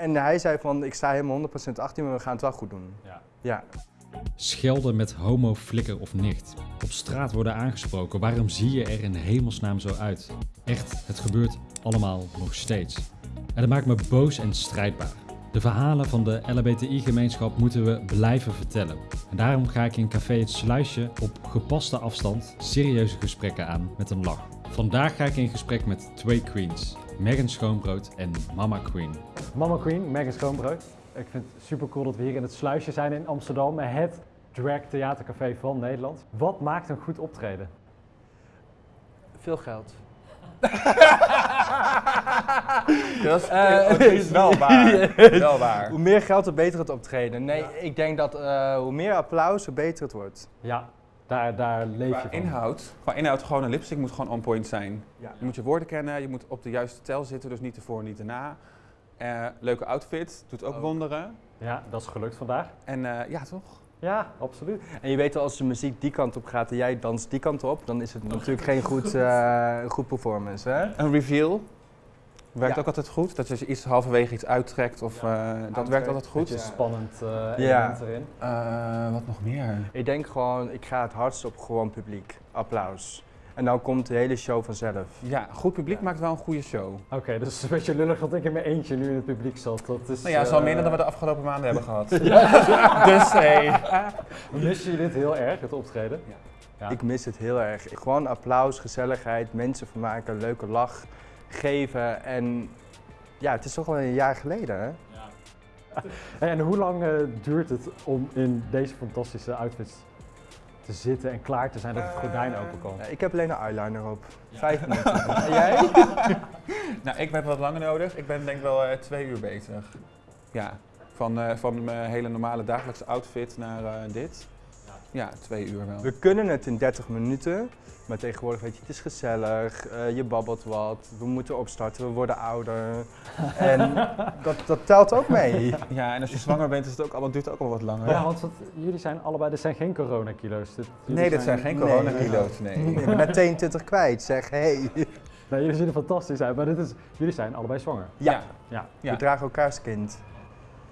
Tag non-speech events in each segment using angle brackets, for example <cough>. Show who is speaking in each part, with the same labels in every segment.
Speaker 1: En hij zei van, ik sta helemaal 100% achter je, maar we gaan het wel goed doen.
Speaker 2: Ja.
Speaker 1: Ja.
Speaker 2: Schelden met homo, flikker of nicht. Op straat worden aangesproken. Waarom zie je er in hemelsnaam zo uit? Echt, het gebeurt allemaal nog steeds. En dat maakt me boos en strijdbaar. De verhalen van de LHBTI-gemeenschap moeten we blijven vertellen. En daarom ga ik in Café Het Sluisje op gepaste afstand serieuze gesprekken aan met een lach. Vandaag ga ik in gesprek met twee queens. Megan Schoonbrood en Mama Queen.
Speaker 3: Mama Queen, Megan Schoonbrood. Ik vind het super cool dat we hier in het Sluisje zijn in Amsterdam. Het drag theatercafé van Nederland. Wat maakt een goed optreden?
Speaker 1: Veel geld. <laughs>
Speaker 4: Dat is,
Speaker 1: Eh,
Speaker 4: het is wel <laughs> waar. wel waar.
Speaker 1: Hoe meer geld, hoe beter het optreden. Nee, ik denk dat eh, hoe meer applaus, hoe beter het wordt.
Speaker 3: Ja, daar, daar leef je van.
Speaker 4: inhoud, qua inhoud, gewoon een lipstick moet gewoon on point zijn.
Speaker 1: Ja.
Speaker 4: Je moet je woorden kennen, je moet op de juiste tel zitten, dus niet ervoor, niet erna. Eh, leuke outfit, doet ook
Speaker 1: Ook.
Speaker 4: wonderen.
Speaker 3: Ja, dat is gelukt vandaag.
Speaker 4: En eh, ja, toch?
Speaker 3: Ja, absoluut.
Speaker 1: En je weet al, als de muziek die kant op gaat en jij danst die kant op, dan is het natuurlijk geen goed, <laughs> eh, goed performance. Hè?
Speaker 4: Een reveal werkt
Speaker 1: Ja.
Speaker 4: ook altijd goed. Dat je iets halverwege iets uittrekt, of, eh, dat werkt altijd goed.
Speaker 3: Beetje spannend eh
Speaker 1: Ja.
Speaker 3: element erin.
Speaker 4: Eh, wat nog meer?
Speaker 1: Ik denk gewoon, ik ga het hardst op gewoon publiek. Applaus. En dan komt de hele show vanzelf.
Speaker 4: Ja, goed publiek maakt wel een goede show.
Speaker 3: Oké, dus het is een beetje lullig dat ik in mijn eentje nu in het publiek zat. Dat is,
Speaker 4: Nou ja, zo
Speaker 3: eh,
Speaker 4: minder dan we de afgelopen maanden hebben gehad. <laughs> dus hey. <laughs>
Speaker 3: Missen jullie dit heel erg, het optreden? Ja.
Speaker 1: Ik mis het heel erg. Gewoon applaus, gezelligheid, mensen vermaken, leuke lach geven. En ja, het is toch al een jaar geleden, hè? <laughs>
Speaker 3: En hoe lang eh, duurt het om in deze fantastische outfits te zitten en klaar te zijn dat het gordijn open kan?
Speaker 1: Ja, ik heb alleen een eyeliner op. Vijf minuten. <laughs> En jij? <laughs>
Speaker 4: Nou, ik heb wat langer nodig. Ik ben denk ik wel eh, twee uur bezig. Ja, van, eh, van mijn hele normale dagelijkse outfit naar eh, dit. Ja, twee uur wel.
Speaker 1: We kunnen het in 30 minuten. Maar tegenwoordig weet je, het is gezellig, eh, je babbelt wat, we moeten opstarten, we worden ouder. <laughs> En dat, dat telt ook mee.
Speaker 4: Ja, en als je zwanger bent, is het ook allemaal, duurt het ook al wat langer.
Speaker 3: Ja, want jullie zijn allebei, dit zijn geen coronakilo's. Dit,
Speaker 4: Nee, dit zijn geen
Speaker 1: Nee.
Speaker 4: coronakilo's, nee.
Speaker 1: Ik ben net 22 kwijt, zeg hey.
Speaker 3: Nee, jullie zien er fantastisch uit, maar dit is, jullie zijn allebei zwanger.
Speaker 1: Ja.
Speaker 3: Ja.
Speaker 4: Ja.
Speaker 1: We dragen elkaars kind.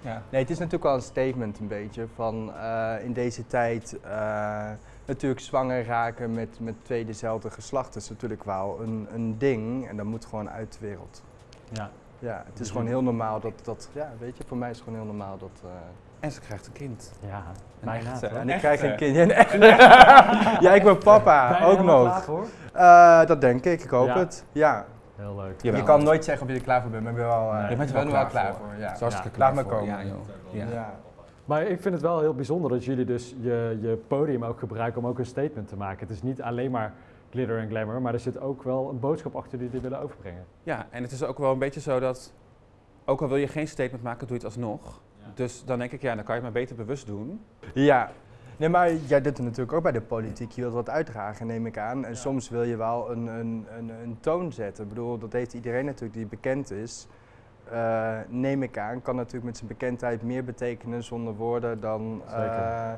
Speaker 4: Ja.
Speaker 1: Nee, het is natuurlijk wel een statement een beetje van eh, in deze tijd eh, natuurlijk zwanger raken met, met twee dezelfde geslachten is natuurlijk wel een, een ding en dat moet gewoon uit de wereld.
Speaker 3: Ja.
Speaker 1: Ja, het is gewoon heel normaal dat, dat ja, weet je, voor mij is het gewoon heel normaal dat... eh,
Speaker 4: En ze krijgt een kind.
Speaker 3: Ja,
Speaker 4: Een echte.
Speaker 1: en ik
Speaker 4: echte.
Speaker 1: krijg een kind. Een echte. <laughs> ja, ik ben papa, ook nog. Eh, dat denk ik, ik hoop
Speaker 3: Ja.
Speaker 1: het. Ja.
Speaker 3: Heel leuk.
Speaker 4: Jawel.
Speaker 1: Je kan nooit zeggen of je er klaar voor bent, maar ik ben wel, eh,
Speaker 3: Nee,
Speaker 4: je bent
Speaker 1: ik
Speaker 4: er
Speaker 1: ben
Speaker 4: wel
Speaker 1: er wel
Speaker 4: klaar
Speaker 1: klaar
Speaker 4: voor.
Speaker 1: voor. Ja.
Speaker 4: Het is hartstikke
Speaker 1: Ja,
Speaker 4: klaar
Speaker 1: laat me
Speaker 4: voor.
Speaker 1: komen.
Speaker 4: Ja, joh. Ja.
Speaker 1: Ja.
Speaker 3: Maar ik vind het wel heel bijzonder dat jullie dus je, je podium ook gebruiken om ook een statement te maken. Het is niet alleen maar glitter en glamour, maar er zit ook wel een boodschap achter die jullie willen overbrengen.
Speaker 4: Ja, en het is ook wel een beetje zo dat, ook al wil je geen statement maken, doe je het alsnog. Dus dan denk ik, ja, dan kan je het maar beter bewust doen.
Speaker 1: Ja. Nee, maar jij doet het natuurlijk ook bij de politiek. Je wilt wat uitdragen, neem ik aan. En soms wil je wel een, een, een, een toon zetten. Ik bedoel, dat heeft iedereen natuurlijk die bekend is. Eh, neem ik aan, kan natuurlijk met zijn bekendheid meer betekenen zonder woorden dan,
Speaker 3: Zeker.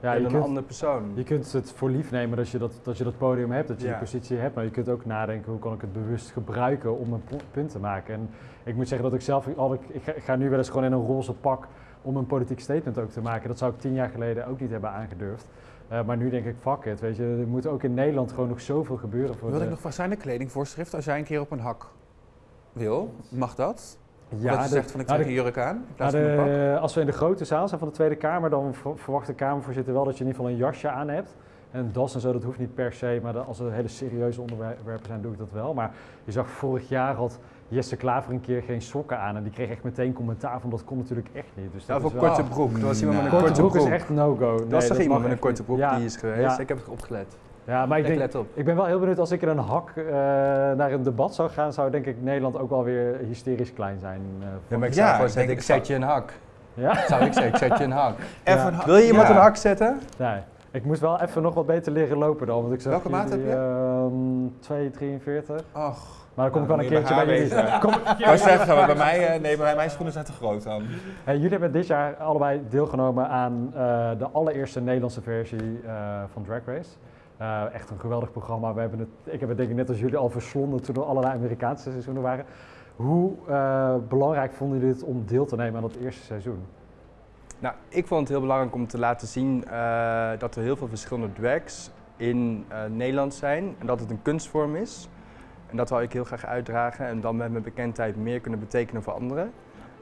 Speaker 3: Ja,
Speaker 1: dan een
Speaker 3: kunt,
Speaker 1: andere persoon.
Speaker 3: je kunt het voor lief nemen dat je dat, dat je dat podium hebt, dat je
Speaker 1: Ja.
Speaker 3: die positie hebt, maar je kunt ook nadenken hoe kan ik het bewust gebruiken om een punt te maken. En ik moet zeggen dat ik zelf, al ik, ik, ga, ik ga nu wel eens gewoon in een roze pak om een politiek statement ook te maken. Dat zou ik tien jaar geleden ook niet hebben aangedurfd. Eh, maar nu denk ik, fuck it, weet je, er moet ook in Nederland gewoon nog zoveel gebeuren voor
Speaker 4: Wil
Speaker 3: de-
Speaker 4: ik nog vragen, zijn er kledingvoorschriften als jij een keer op een hak wil? Mag dat? Ja, dat je
Speaker 3: de-
Speaker 4: zegt van ik
Speaker 3: nou,
Speaker 4: trek
Speaker 3: de-
Speaker 4: een jurk aan in
Speaker 3: Nou,
Speaker 4: plaats van een pak?
Speaker 3: de- als we in de grote zaal zijn van de Tweede Kamer, dan ver- verwacht de Kamervoorzitter wel dat je in ieder geval een jasje aan hebt. En een das en zo, dat hoeft niet per se, maar als er hele serieuze onderwerpen zijn, doe ik dat wel. Maar je zag vorig jaar had Jesse Klaver een keer geen sokken aan en die kreeg echt meteen commentaar van dat kon natuurlijk echt niet. Dus
Speaker 1: Ja,
Speaker 3: dat
Speaker 1: of
Speaker 3: is
Speaker 1: een
Speaker 3: wel-
Speaker 1: korte broek. Er was iemand met een
Speaker 3: korte
Speaker 1: korte
Speaker 3: broek
Speaker 1: broek.
Speaker 3: is echt no-go.
Speaker 1: Er was toch iemand met een korte broek
Speaker 3: Ja,
Speaker 1: die is geweest?
Speaker 3: ja.
Speaker 1: Ik heb het opgelet.
Speaker 3: ja, maar ik denk,
Speaker 1: let op.
Speaker 3: ik ben wel heel benieuwd als ik in een hak eh, naar een debat zou gaan, zou denk ik Nederland ook wel weer hysterisch klein zijn. eh,
Speaker 1: Ja,
Speaker 3: voor-
Speaker 1: maar ik
Speaker 4: Ja,
Speaker 1: zou gewoon
Speaker 4: ik
Speaker 1: zeggen, ik zet je een hak.
Speaker 3: ja? <laughs>
Speaker 1: Zou ik zeggen, ik zet je een hak. <laughs>
Speaker 4: Even
Speaker 3: ja.
Speaker 4: een hak-
Speaker 1: Wil je iemand
Speaker 4: ja.
Speaker 1: een hak zetten?
Speaker 3: Nee, ik moest wel even nog wat beter leren lopen dan. Want ik zag
Speaker 4: Welke maat
Speaker 3: jullie,
Speaker 4: heb
Speaker 3: ehm, 2,43.
Speaker 4: Och.
Speaker 3: Maar dan kom
Speaker 4: Nou,
Speaker 3: ik wel een
Speaker 4: moet je
Speaker 3: keertje
Speaker 4: bij
Speaker 3: jullie. Kom,
Speaker 4: Ik wou zeggen, maar bij mij, eh, nee, bij mij, mijn schoenen zijn te groot dan.
Speaker 3: Hey, jullie hebben dit jaar allebei deelgenomen aan eh, de allereerste Nederlandse versie eh, van Drag Race. Eh, echt een geweldig programma. We hebben het, ik heb het denk ik net als jullie al verslonden toen er allerlei Amerikaanse seizoenen waren. Hoe eh, belangrijk vonden jullie het om deel te nemen aan dat eerste seizoen?
Speaker 1: Nou, ik vond het heel belangrijk om te laten zien eh, dat er heel veel verschillende drags in eh, Nederland zijn en dat het een kunstvorm is. En dat wil ik heel graag uitdragen en dan met mijn bekendheid meer kunnen betekenen voor anderen.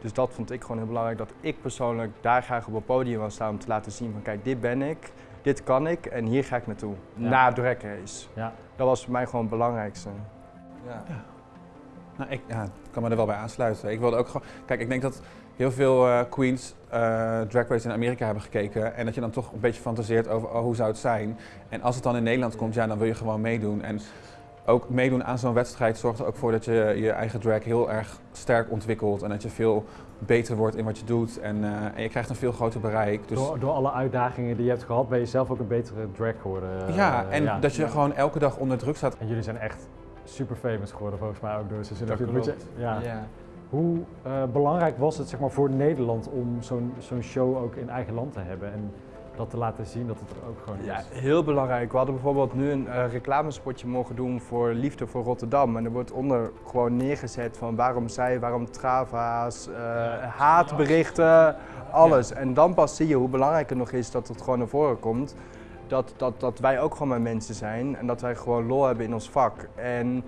Speaker 1: Dus dat vond ik gewoon heel belangrijk, dat ik persoonlijk daar graag op het podium wil staan om te laten zien van kijk, dit ben ik, dit kan ik en hier ga ik naartoe.
Speaker 3: Ja.
Speaker 1: Na Drag Race.
Speaker 3: Ja.
Speaker 1: Dat was voor mij gewoon het belangrijkste.
Speaker 4: Ja. Nou, ik ja, kan me er wel bij aansluiten. Ik wilde ook gewoon. Kijk, ik denk dat heel veel eh, queens eh, Drag Race in Amerika hebben gekeken. En dat je dan toch een beetje fantaseert over oh, hoe zou het zijn. En als het dan in Nederland komt, ja, dan wil je gewoon meedoen. En ook meedoen aan zo'n wedstrijd zorgt er ook voor dat je je eigen drag heel erg sterk ontwikkelt. En dat je veel beter wordt in wat je doet. En, eh, en je krijgt een veel groter bereik. Dus
Speaker 3: Door, door alle uitdagingen die je hebt gehad, ben je zelf ook een betere drag geworden. eh,
Speaker 4: ja, en
Speaker 3: ja.
Speaker 4: dat je gewoon elke dag onder druk staat.
Speaker 3: En jullie zijn echt super famous geworden volgens mij ook door seizoen.
Speaker 1: Dat klopt.
Speaker 3: ja.
Speaker 1: Ja.
Speaker 3: Hoe eh, belangrijk was het zeg maar, voor Nederland om zo'n zo'n show ook in eigen land te hebben en dat te laten zien dat het er ook gewoon
Speaker 1: Ja,
Speaker 3: is?
Speaker 1: heel belangrijk. We hadden bijvoorbeeld nu een eh, reclamespotje mogen doen voor Liefde voor Rotterdam. En er wordt onder gewoon neergezet van waarom zij, waarom trava's, eh, haatberichten, alles. En dan pas zie je hoe belangrijk het nog is dat het gewoon naar voren komt. Dat, dat, dat wij ook gewoon maar mensen zijn en dat wij gewoon lol hebben in ons vak. En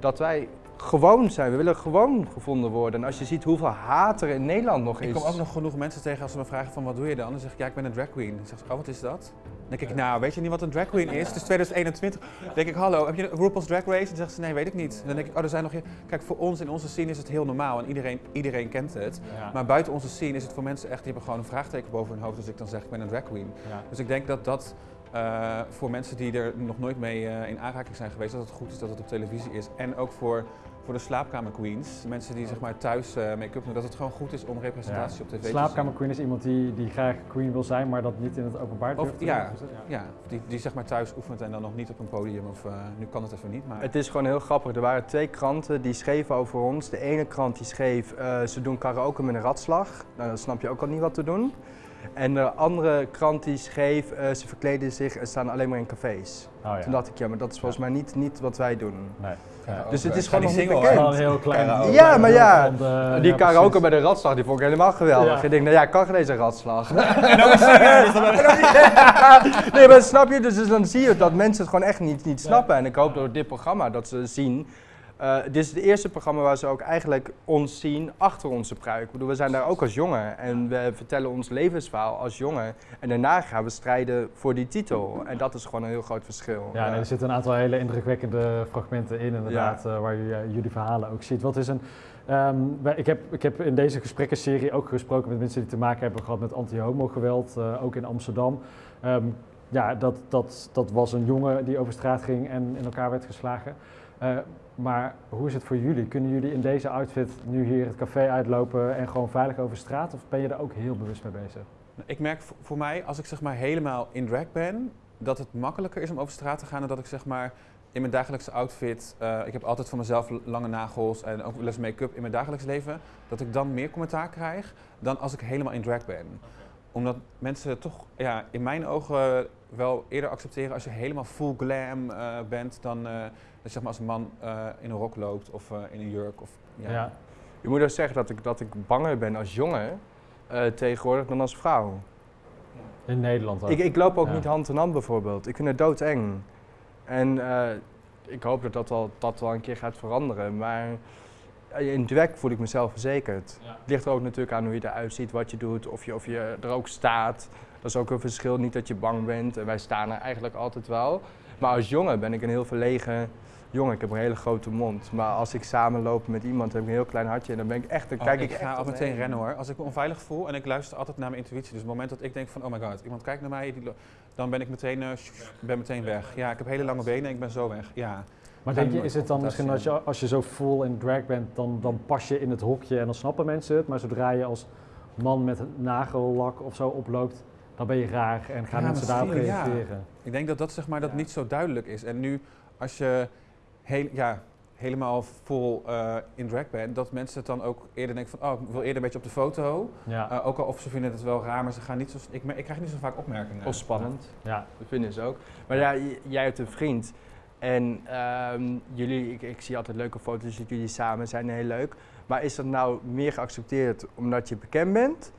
Speaker 1: dat wij gewoon zijn. We willen gewoon gevonden worden. En als je ziet hoeveel haat er in Nederland nog is.
Speaker 4: Ik kom ook nog genoeg mensen tegen als ze me vragen van wat doe je dan? Dan zeg ik ja, ik ben een drag queen. Dan zeggen ze, oh wat is dat? Dan denk ik, nou weet je niet wat een drag queen is? Het is 2021. Dan denk ik, hallo, heb je RuPaul's Drag Race? Dan zeggen ze, nee, weet ik niet. Dan denk ik, oh er zijn nog... Kijk, voor ons in onze scene is het heel normaal en iedereen, iedereen kent het.
Speaker 3: Ja.
Speaker 4: Maar buiten onze scene is het voor mensen echt, die hebben gewoon een vraagteken boven hun hoofd als ik dan zeg, ik ben een drag queen.
Speaker 3: Ja.
Speaker 4: Dus ik denk dat dat eh, voor mensen die er nog nooit mee eh, in aanraking zijn geweest, dat het goed is dat het op televisie is. En ook voor, voor de slaapkamer queens, mensen die zeg maar thuis eh, make-up doen, dat het gewoon goed is om representatie op tv te zien.
Speaker 3: Slaapkamer queen is iemand die, die graag queen wil zijn, maar dat niet in het openbaar
Speaker 4: Of-
Speaker 3: durft te
Speaker 4: ja.
Speaker 3: doen. Dat-
Speaker 4: Ja, die, die zeg maar thuis oefent en dan nog niet op een podium of eh, nu kan het even niet, maar...
Speaker 1: Het is gewoon heel grappig. Er waren twee kranten die schreven over ons. De ene krant die schreef, eh, ze doen karaoke met een ratslag. Nou, dan snap je ook al niet wat te doen. En de andere krant die schreef, eh, ze verkleden zich en staan alleen maar in cafés.
Speaker 3: Oh, ja.
Speaker 1: Toen dacht ik, ja, maar dat is volgens mij niet, niet wat wij doen.
Speaker 3: Nee.
Speaker 1: Dus het is gewoon nog
Speaker 4: die
Speaker 1: niet bekend.
Speaker 3: Een heel klein.
Speaker 1: Ja, maar ja, die karaoke bij de ratslag, die vond ik helemaal geweldig. Ik denk, nou ja, ik kan geen deze ratslag. <laughs> <laughs> <laughs> nee, maar snap je? Dus, dus dan zie je dat mensen het gewoon echt niet, niet snappen. En ik hoop door dit programma dat ze zien. Eh, dit is het eerste programma waar ze ook eigenlijk ons zien achter onze pruik. Ik bedoel, we zijn daar ook als jongen en we vertellen ons levensverhaal als jongen. En daarna gaan we strijden voor die titel. En dat is gewoon een heel groot verschil.
Speaker 3: Ja, er zitten een aantal hele indrukwekkende fragmenten in, inderdaad, eh, waar je eh, jullie verhalen ook ziet. Wat is een. ehm, ik, heb, ik heb in deze gesprekkenserie ook gesproken met mensen die te maken hebben gehad met anti-homo-geweld, ook in Amsterdam. Ehm, ja, dat, dat, dat was een jongen die over straat ging en in elkaar werd geslagen. Eh, maar hoe is het voor jullie? Kunnen jullie in deze outfit nu hier het café uitlopen en gewoon veilig over straat? Of ben je er ook heel bewust mee bezig?
Speaker 4: Ik merk voor- mij, als ik zeg maar helemaal in drag ben, dat het makkelijker is om over straat te gaan dan dat ik zeg maar in mijn dagelijkse outfit, eh, ik heb altijd voor mezelf lange nagels en ook wel eens make-up in mijn dagelijks leven, dat ik dan meer commentaar krijg dan als ik helemaal in drag ben. Omdat mensen toch ja, in mijn ogen wel eerder accepteren als je helemaal full glam eh, bent dan eh, je zeg maar als een man eh, in een rok loopt of eh, in een jurk. Of, ja.
Speaker 3: Ja.
Speaker 1: Je moet ook zeggen dat ik, dat ik banger ben als jongen eh, tegenwoordig dan als vrouw.
Speaker 3: In Nederland ook.
Speaker 1: Ik, ik loop ook
Speaker 3: Ja.
Speaker 1: niet hand in hand bijvoorbeeld. Ik vind het doodeng. En eh, ik hoop dat dat wel, dat wel een keer gaat veranderen. Maar in drag voel ik mezelf verzekerd.
Speaker 3: Ja.
Speaker 1: Het ligt er ook natuurlijk aan hoe je eruit ziet, wat je doet, of je, of je er ook staat. Dat is ook een verschil. Niet dat je bang bent. En wij staan er eigenlijk altijd wel. Maar als jongen ben ik een heel verlegen jongen. Ik heb een hele grote mond. Maar als ik samenloop met iemand, heb ik een heel klein hartje. En dan ben ik echt, dan
Speaker 4: Oh,
Speaker 1: kijk
Speaker 4: ik,
Speaker 1: ik,
Speaker 4: ga
Speaker 1: echt
Speaker 4: al meteen rennen hoor. Als ik me onveilig voel en ik luister altijd naar mijn intuïtie. Dus op het moment dat ik denk van oh my god, iemand kijkt naar mij, die dan ben ik meteen, eh, ben meteen weg. Ja, ik heb hele lange benen en ik ben zo weg. Ja.
Speaker 3: Maar denk je, is het dan misschien als je, als je zo full in drag bent, dan, dan pas je in het hokje en dan snappen mensen het. Maar zodra je als man met nagellak of zo oploopt, dan ben je raar en gaan
Speaker 4: Ja,
Speaker 3: mensen daarop
Speaker 4: ja.
Speaker 3: reageren.
Speaker 4: Ik denk dat dat zeg maar dat
Speaker 1: Ja.
Speaker 4: niet zo duidelijk is. En nu als je heel, ja, helemaal vol eh, in drag bent, dat mensen het dan ook eerder denken van oh, ik wil eerder een beetje op de foto.
Speaker 3: Ja,
Speaker 4: Eh, ook al of ze vinden het wel raar, maar ze gaan niet zo. Ik, ik krijg niet zo vaak opmerkingen.
Speaker 1: Of spannend.
Speaker 3: ja.
Speaker 1: Dat vinden ze ook. Maar ja, jij hebt een vriend. En ehm, jullie, ik, ik zie altijd leuke foto's dat jullie samen zijn, heel leuk. Maar is dat nou meer geaccepteerd omdat je bekend bent?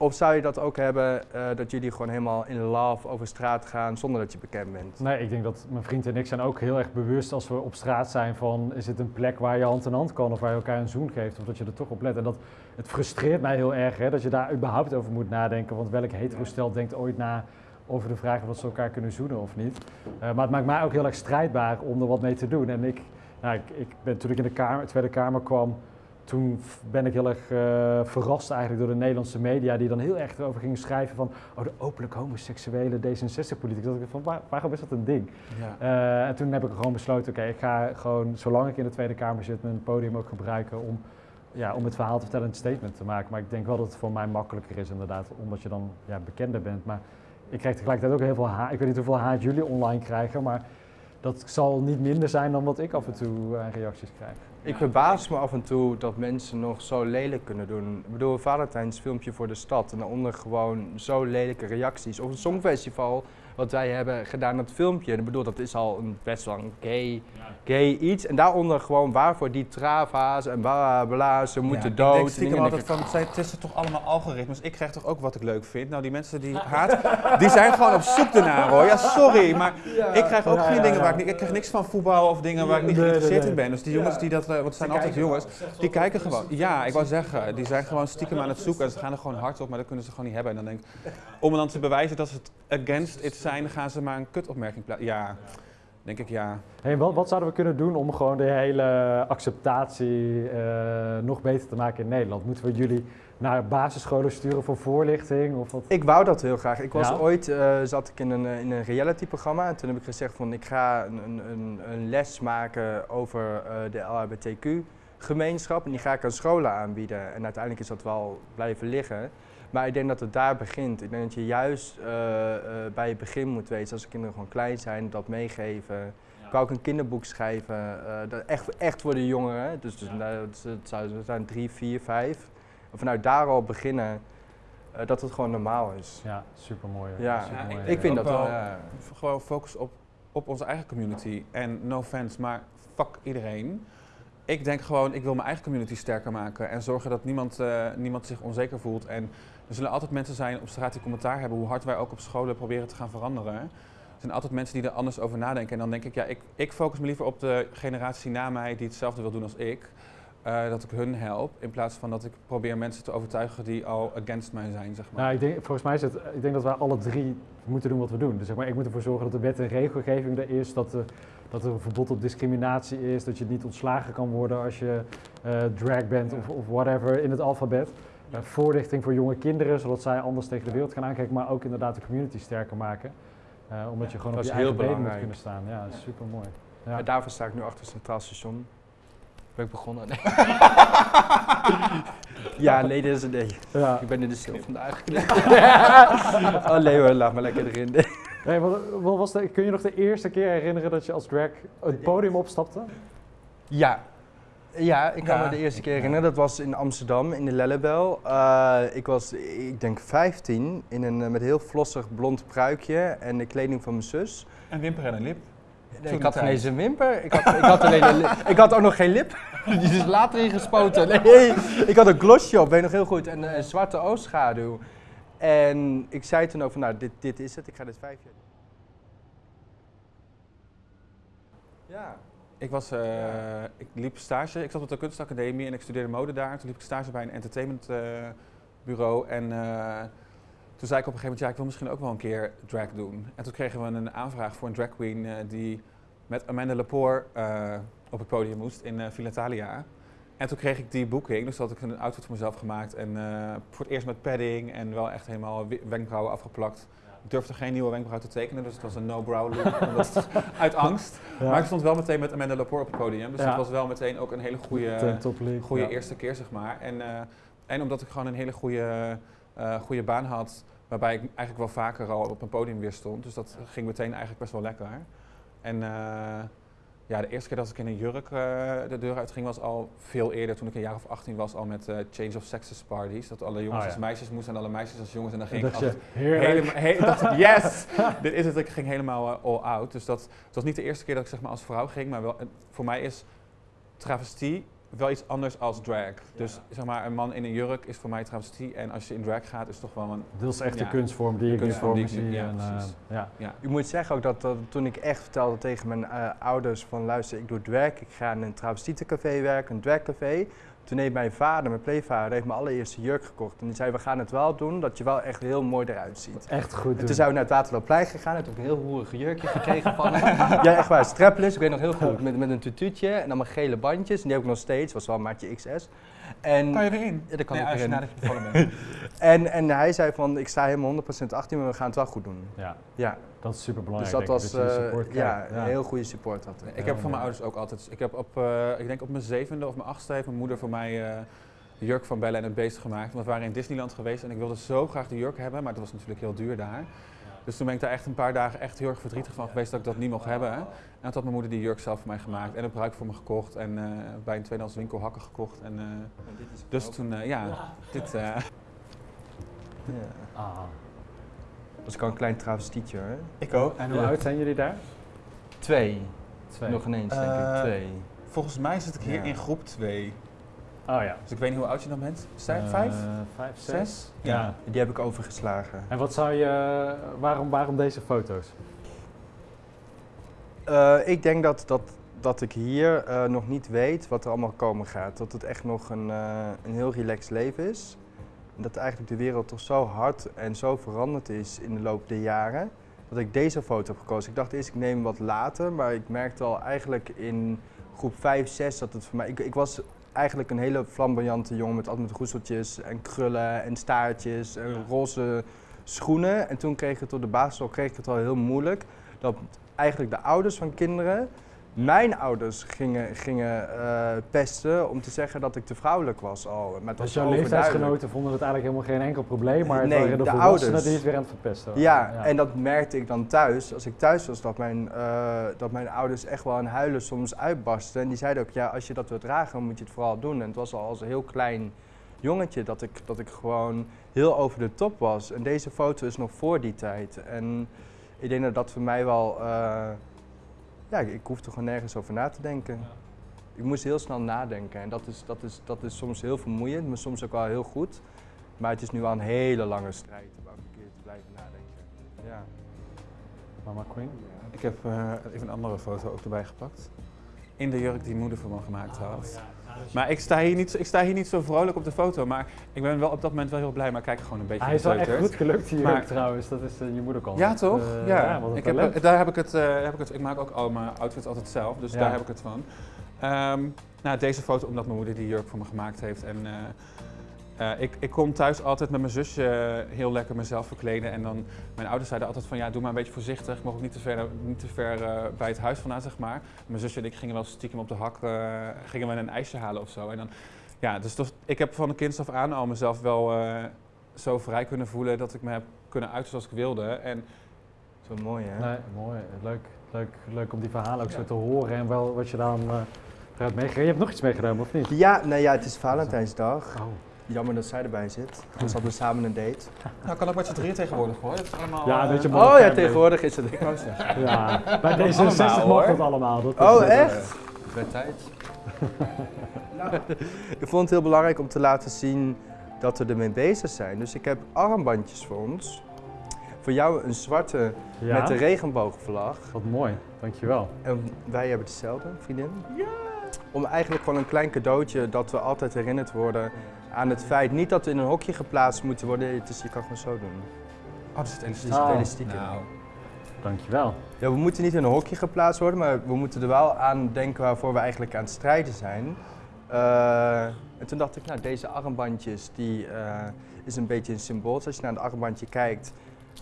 Speaker 1: Of zou je dat ook hebben eh, dat jullie gewoon helemaal in love over straat gaan zonder dat je bekend bent?
Speaker 3: Nee, ik denk dat mijn vriend en ik zijn ook heel erg bewust als we op straat zijn van is het een plek waar je hand in hand kan of waar je elkaar een zoen geeft of dat je er toch op let. En dat, het frustreert mij heel erg hè, dat je daar überhaupt over moet nadenken, want welk hetero-stel denkt ooit na over de vraag of ze elkaar kunnen zoenen of niet. Uh, maar het maakt mij ook heel erg strijdbaar om er wat mee te doen. En ik, nou, ik, ik ben, toen ik in de kamer, Tweede Kamer kwam, toen ben ik heel erg uh, verrast eigenlijk door de Nederlandse media die dan heel erg erover gingen schrijven van oh, de openlijk homoseksuele D66-politiek. Dat ik van waar, waarom is dat een ding? Ja. Uh, en toen heb ik gewoon besloten, oké, ik ga gewoon zolang ik in de Tweede Kamer zit mijn podium ook gebruiken om, ja, om het verhaal te vertellen en een statement te maken. Maar ik denk wel dat het voor mij makkelijker is inderdaad, omdat je dan ja, bekender bent. Maar ik krijg tegelijkertijd ook heel veel haat. Ik weet niet hoeveel haat jullie online krijgen, maar dat zal niet minder zijn dan wat ik af en toe uh, reacties krijg.
Speaker 1: Ik verbaas me af en toe dat mensen nog zo lelijk kunnen doen. Ik bedoel, een Valentijns filmpje voor de stad en daaronder gewoon zo lelijke reacties. Of een songfestival wat wij hebben gedaan, dat filmpje. Ik bedoel, dat is al een best wel een gay, gay iets. En daaronder gewoon waarvoor die trava's en bla bla, ze moeten dood. Ik denk
Speaker 4: stiekem altijd van, het is toch allemaal algoritmes. Ik krijg toch ook wat ik leuk vind. Nou, die mensen die haat, die zijn gewoon op zoek ernaar hoor. Ja, sorry, maar ik krijg ook geen dingen waar ik niet, ik krijg niks van voetbal of dingen waar ik niet geïnteresseerd in ben. Dus die jongens die dat, eh, want het zijn altijd jongens, die kijken gewoon. Ja, ik wou zeggen, die zijn gewoon stiekem aan het zoeken en ze gaan er gewoon hard op, maar dat kunnen ze gewoon niet hebben. En dan denk ik, om dan te bewijzen dat ze het against it zijn, gaan ze maar een kutopmerking plaatsen. Ja, denk ik ja.
Speaker 3: Hey, wat, wat, zouden we kunnen doen om gewoon de hele acceptatie uh, nog beter te maken in Nederland? Moeten we jullie naar basisscholen sturen voor voorlichting? Of wat?
Speaker 1: Ik wou dat heel graag. Ik was ooit, uh, zat ik in een, in een reality programma en toen heb ik gezegd van ik ga een, een, een les maken over uh, de LHBTQ gemeenschap en die ga ik aan scholen aanbieden. En uiteindelijk is dat wel blijven liggen. Maar ik denk dat het daar begint. Ik denk dat je juist uh, uh, bij het begin moet weten, als de kinderen gewoon klein zijn, dat meegeven. Ja. Ik wou ook een kinderboek schrijven, uh, dat echt, echt voor de jongeren. Dus, dus ja. nou, het, zou zijn drie, vier, vijf. En vanuit daar al beginnen, dat het gewoon normaal is.
Speaker 3: Ja, super mooi.
Speaker 1: Ja,
Speaker 4: supermooi. ik, ik vind dat wel. Ja. Gewoon focus op, op onze eigen community. En no offense, maar fuck iedereen. Ik denk gewoon, ik wil mijn eigen community sterker maken en zorgen dat niemand, niemand zich onzeker voelt. En er zullen altijd mensen zijn op straat die commentaar hebben, hoe hard wij ook op scholen proberen te gaan veranderen. Er zijn altijd mensen die er anders over nadenken. En dan denk ik, ja, ik, ik focus me liever op de generatie na mij die hetzelfde wil doen als ik. Uh, dat ik hun help, in plaats van dat ik probeer mensen te overtuigen die al against mij zijn, zeg maar.
Speaker 3: Nou, ik denk, volgens mij is het, ik denk dat wij alle drie moeten doen wat we doen. Dus zeg maar, ik moet ervoor zorgen dat de wet en regelgeving er is, dat, dat er een verbod op discriminatie is, dat je niet ontslagen kan worden als je uh, drag bent of, of whatever in het alfabet uh, voorlichting voor jonge kinderen, zodat zij anders tegen de wereld gaan aankijken, maar ook inderdaad de community sterker maken. Uh, omdat je gewoon op je eigen benen moet kunnen staan. Ja, dat is super mooi.
Speaker 1: Ja. daarvoor sta ik nu achter het Centraal Station. Ben ik begonnen? Nee. <laughs> ja, nee, dit is een nee. Ja. Ik ben in de stil vandaag. <laughs> oh nee hoor, laat me lekker erin.
Speaker 3: Nee, wat, wat was de, kun je nog de eerste keer herinneren dat je als drag het podium opstapte?
Speaker 1: Ja, ja, ik kan me de eerste keer herinneren. Dat was in Amsterdam, in de Lellebel. Uh, ik was, ik denk 15, in een, eh, met heel flossig blond pruikje en de kleding van mijn zus.
Speaker 4: En wimper en een lip?
Speaker 1: Nee, ik had geen eens een wimper. Ik had, ik had, alleen een <laughs> ik had ook nog geen lip. Die is later ingespoten. Nee, ik had een glossje op, weet je nog heel goed. En een zwarte oogschaduw. En ik zei toen ook van, nou, dit, dit is het. Ik ga dit vijf jaar
Speaker 4: Ja. Ik, was, ja. ik liep stage, ik zat op de kunstacademie en ik studeerde mode daar. Toen liep ik stage bij een entertainmentbureau uh, en uh, toen zei ik op een gegeven moment, ja ik wil misschien ook wel een keer drag doen. En toen kregen we een aanvraag voor een drag queen die met Amanda Lepore op het podium moest in uh, Filatalia. En toen kreeg ik die boeking, dus had ik een outfit voor mezelf gemaakt en voor het eerst met padding en wel echt helemaal wenkbrauwen afgeplakt. Ik durfde geen nieuwe wenkbrauw te tekenen, dus het was een no-brow look. <laughs> uit angst. Maar ik stond wel meteen met Amanda Lepore op het podium. Dus ja. dat was wel meteen ook een hele goede, goede ja. eerste keer, zeg maar. En, uh, en omdat ik gewoon een hele goede, uh, goede baan had, waarbij ik eigenlijk wel vaker al op een podium weer stond. Dus dat ging meteen eigenlijk best wel lekker. En Ja, de eerste keer dat ik in een jurk eh, de deur uitging was al veel eerder, toen ik een jaar of 18 was, al met eh, Change of Sexes parties. Dat alle jongens
Speaker 3: Oh, ja.
Speaker 4: als meisjes moesten en alle meisjes als jongens. En dan ging ik altijd helemaal, he- dacht ik, <laughs> yes, dit is het. Ik ging helemaal eh, all out. Dus dat, het was niet de eerste keer dat ik zeg maar als vrouw ging, maar wel, voor mij is travestie wel iets anders als drag. Dus zeg maar, een man in een jurk is voor mij travestie en als je in drag gaat is het toch wel een,
Speaker 3: Dit is echt de kunstvorm die ik
Speaker 4: kunstvorm
Speaker 3: voor
Speaker 4: die ik
Speaker 3: zie.
Speaker 4: ja,
Speaker 3: en, eh,
Speaker 4: precies.
Speaker 3: ja.
Speaker 4: ja.
Speaker 1: Ik moet zeggen ook dat, dat toen ik echt vertelde tegen mijn eh, ouders van luister, ik doe drag, ik ga in een travestietencafé werken, een dragcafé. Toen heeft mijn vader, mijn pleegvader, heeft mijn allereerste jurk gekocht. En die zei, we gaan het wel doen, dat je wel echt heel mooi eruit ziet.
Speaker 3: Echt goed
Speaker 1: En
Speaker 3: doen.
Speaker 1: toen zijn we naar het Waterloopplein gegaan en toen heb ik een heel hoerige jurkje gekregen van hem. <laughs> Ja, echt waar, strapless, ik weet nog heel goed, met, met een tutuutje en allemaal gele bandjes. En die heb ik nog steeds, was wel een maatje XS. En,
Speaker 4: Kan je erin?
Speaker 1: Ja, daar kan
Speaker 4: nee,
Speaker 1: ik
Speaker 4: als
Speaker 1: erin.
Speaker 4: nadat je bevallen bent.
Speaker 1: en, en hij zei van, ik sta helemaal 100% achter je, maar we gaan het wel goed doen.
Speaker 3: Ja,
Speaker 1: Ja,
Speaker 3: dat is super
Speaker 1: dus
Speaker 3: belangrijk.
Speaker 1: dat was
Speaker 3: ik, dat die
Speaker 1: eh, ja, een heel goede support had ik.
Speaker 4: Ik heb van mijn ouders ook altijd. Ik heb op, eh, ik denk op mijn zevende of mijn achtste heeft mijn moeder voor mij eh, de jurk van Bella en het Beest gemaakt. Want we waren in Disneyland geweest en ik wilde zo graag de jurk hebben, maar het was natuurlijk heel duur daar. Dus toen ben ik daar echt een paar dagen echt heel erg verdrietig van geweest dat ik dat niet mocht hebben. En toen had mijn moeder die jurk zelf voor mij gemaakt en een bruik voor me gekocht en eh, bij een tweedehands winkel hakken gekocht. En, eh, dus toen, eh, ja, dit. eh,
Speaker 1: Ja.
Speaker 3: Ah.
Speaker 1: Dat was ik al een klein travestietje hoor.
Speaker 4: ik ook.
Speaker 3: En hoe
Speaker 1: Ja.
Speaker 3: oud zijn jullie daar?
Speaker 1: Twee.
Speaker 3: Twee.
Speaker 1: Nog ineens denk ik. Twee.
Speaker 4: Volgens mij zit ik hier
Speaker 1: Ja.
Speaker 4: in groep 2.
Speaker 3: Oh ja.
Speaker 4: Dus ik weet niet hoe oud je dan bent. Vijf?
Speaker 3: Eh,
Speaker 4: Vijf?
Speaker 3: Vijf, zes.
Speaker 4: Zes?
Speaker 3: Ja.
Speaker 1: Die heb ik overgeslagen.
Speaker 3: En wat zou je, waarom, waarom deze foto's?
Speaker 1: Eh, ik denk dat, dat, dat ik hier eh, nog niet weet wat er allemaal komen gaat. Dat het echt nog een, eh, een heel relaxed leven is. En dat eigenlijk de wereld toch zo hard en zo veranderd is in de loop der jaren. Dat ik deze foto heb gekozen. Ik dacht eerst ik neem hem wat later, maar ik merkte al eigenlijk in groep 5, 6 dat het voor mij... Ik, ik was eigenlijk een hele flamboyante jongen met altijd met roeseltjes en krullen en staartjes en roze schoenen. En toen kreeg ik het op de basisschool kreeg ik het al heel moeilijk. Dat eigenlijk de ouders van kinderen mijn ouders gingen, gingen eh, pesten om te zeggen dat ik te vrouwelijk was al. Maar het was
Speaker 3: Dus jouw leeftijdsgenoten vonden het eigenlijk helemaal geen enkel probleem, maar het
Speaker 1: Nee,
Speaker 3: waren de,
Speaker 1: ouders.
Speaker 3: die het weer aan het verpesten.
Speaker 1: Ja, en dat merkte ik dan thuis. Als ik thuis was, dat mijn, eh, dat mijn ouders echt wel aan huilen soms uitbarsten. En die zeiden ook, ja, als je dat wilt dragen, moet je het vooral doen. En het was al als een heel klein jongetje dat ik, dat ik gewoon heel over de top was. En deze foto is nog voor die tijd. En ik denk dat dat voor mij wel... eh, ja, ik, ik hoefde gewoon nergens over na te denken. Ik moest heel snel nadenken. En dat is, dat, is, dat is soms heel vermoeiend, maar soms ook wel heel goed. Maar het is nu wel een hele lange strijd om elke keer te blijven nadenken. Ja.
Speaker 3: Mama Queen?
Speaker 4: Ik heb eh, even een andere foto ook erbij gepakt. In de jurk die moeder voor me gemaakt had. Maar ik sta, hier niet, ik sta hier niet zo vrolijk op de foto, maar ik ben wel op dat moment wel heel blij, maar kijk gewoon een beetje
Speaker 3: Hij is wel echt goed gelukt hier
Speaker 4: Maar-
Speaker 3: trouwens, dat is eh, je moederkant.
Speaker 4: Ja, toch?
Speaker 3: Eh,
Speaker 4: ja. ik, heb, daar heb ik, het, eh, heb ik het. Ik maak ook al mijn outfits altijd zelf, dus
Speaker 3: Ja.
Speaker 4: daar heb ik het van. Ehm, nou, deze foto omdat mijn moeder die jurk voor me gemaakt heeft. En, eh, eh, ik, ik kon thuis altijd met mijn zusje heel lekker mezelf verkleden. En dan, mijn ouders zeiden altijd van ja, doe maar een beetje voorzichtig. Ik mocht ook niet te ver, niet te ver eh, bij het huis vandaan, zeg maar. Mijn zusje en ik gingen wel stiekem op de hak, eh, gingen we een ijsje halen of zo. En dan, ja, dus dat- ik heb van de kinds af aan al mezelf wel eh, zo vrij kunnen voelen dat ik me heb kunnen uiten zoals ik wilde. En
Speaker 1: Zo mooi hè?
Speaker 3: Nee, mooi. Leuk, leuk, leuk om die verhalen ook zo te horen en wel wat je dan eh eruit meegegeven. Je hebt nog iets meegenomen, of niet?
Speaker 1: Ja, nee, ja, het is Valentijnsdag.
Speaker 3: Oh.
Speaker 1: Jammer dat zij erbij zit. Anders hadden we samen een date.
Speaker 4: nou kan ook met z'n drieën tegenwoordig hoor. Dat is allemaal,
Speaker 3: Ja,
Speaker 4: eh,
Speaker 3: weet je,
Speaker 1: Oh ja, tegenwoordig is het.
Speaker 4: Ik wou zeggen.
Speaker 3: Ja, bij
Speaker 4: allemaal,
Speaker 3: D66 mag
Speaker 4: hoor.
Speaker 3: dat allemaal. Dat is,
Speaker 1: Oh,
Speaker 3: eh,
Speaker 1: echt? Het werd tijd. <laughs> ik vond het heel belangrijk om te laten zien dat we ermee bezig zijn. Dus ik heb armbandjes voor ons. Voor jou een zwarte
Speaker 3: Ja,
Speaker 1: met de regenboogvlag.
Speaker 3: wat mooi. Dankjewel.
Speaker 1: En wij hebben hetzelfde, vriendin. Ja! Om eigenlijk gewoon een klein cadeautje dat we altijd herinnerd worden aan het feit. Niet dat we in een hokje geplaatst moeten worden. Het is, je kan gewoon zo doen.
Speaker 4: Oh, er zit elastiek.
Speaker 1: is
Speaker 3: Oh.
Speaker 1: het elastiek in.
Speaker 4: Nou,
Speaker 3: Dankjewel.
Speaker 1: Ja, we moeten niet in een hokje geplaatst worden, maar we moeten er wel aan denken waarvoor we eigenlijk aan het strijden zijn. Eh, en toen dacht ik, nou, deze armbandjes, die eh, is een beetje een symbool. Dus als je naar het armbandje kijkt,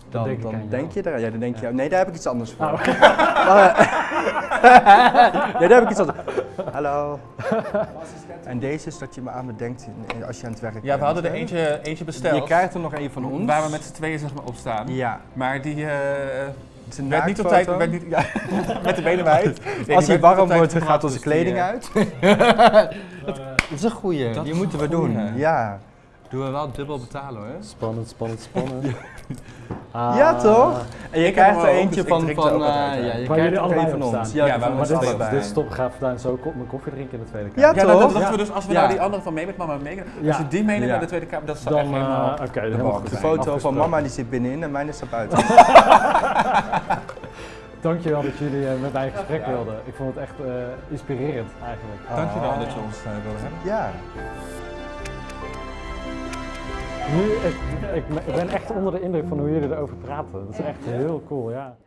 Speaker 1: dan,
Speaker 3: denk
Speaker 1: dan denk je er. Ja, dan denk je, nee, daar heb ik iets anders voor.
Speaker 3: Oh. <laughs>
Speaker 1: ja, daar heb ik iets anders Hallo. <laughs> En deze is dat je me aan me denkt in- als je aan het werk bent.
Speaker 4: ja, we hadden er eentje, eentje besteld.
Speaker 1: Je krijgt er nog een van ons.
Speaker 4: Waar we met z'n tweeën zeg maar, op staan.
Speaker 1: Ja,
Speaker 4: Maar die, eh,
Speaker 1: Het
Speaker 4: Werd niet op tijd, werd niet, ja, <laughs> met de benen wijd. Nee,
Speaker 1: Als hij warm wordt, gaat onze
Speaker 4: dus
Speaker 1: kleding
Speaker 4: eh,
Speaker 1: uit. <laughs> dat is een goeie, die moeten we doen. Ja. Doen we wel dubbel betalen hoor.
Speaker 3: Spannend, spannend, spannend. <laughs> Ah.
Speaker 1: Ja toch? En je krijgt er eentje
Speaker 4: dus
Speaker 1: van,
Speaker 4: er
Speaker 1: van eh, ja, je
Speaker 3: Waar
Speaker 1: krijgt er
Speaker 3: allebei
Speaker 1: een van ons.
Speaker 3: staan.
Speaker 1: Ja,
Speaker 4: Ja,
Speaker 3: Maar dit is,
Speaker 1: allebei.
Speaker 3: dit is top, ga vandaan zo mijn koffie drinken in de Tweede
Speaker 1: Ja,
Speaker 3: Kamer.
Speaker 4: Ja, dat, dat
Speaker 1: toch?
Speaker 4: dachten we dus, als we
Speaker 1: Ja.
Speaker 4: nou die andere van mee met mama meegaan, als je die meeneemt
Speaker 1: Ja.
Speaker 4: naar de Tweede Kamer, dat zou
Speaker 3: Dan,
Speaker 4: echt helemaal...
Speaker 3: oké,
Speaker 4: de
Speaker 3: helemaal
Speaker 4: bal
Speaker 3: goed.
Speaker 1: De
Speaker 4: zijn.
Speaker 1: foto van mama die zit binnenin en mijn staat buiten. <laughs>
Speaker 3: Dankjewel dat jullie eh, met mij in gesprek wilden. Ik vond het echt eh, inspirerend eigenlijk.
Speaker 4: Dankjewel
Speaker 1: Oh.
Speaker 4: dat je ons eh, wilde hebben.
Speaker 1: Ja.
Speaker 3: Nu, ik, ik, ik ben echt onder de indruk van hoe jullie erover praten. Dat is echt heel cool, ja.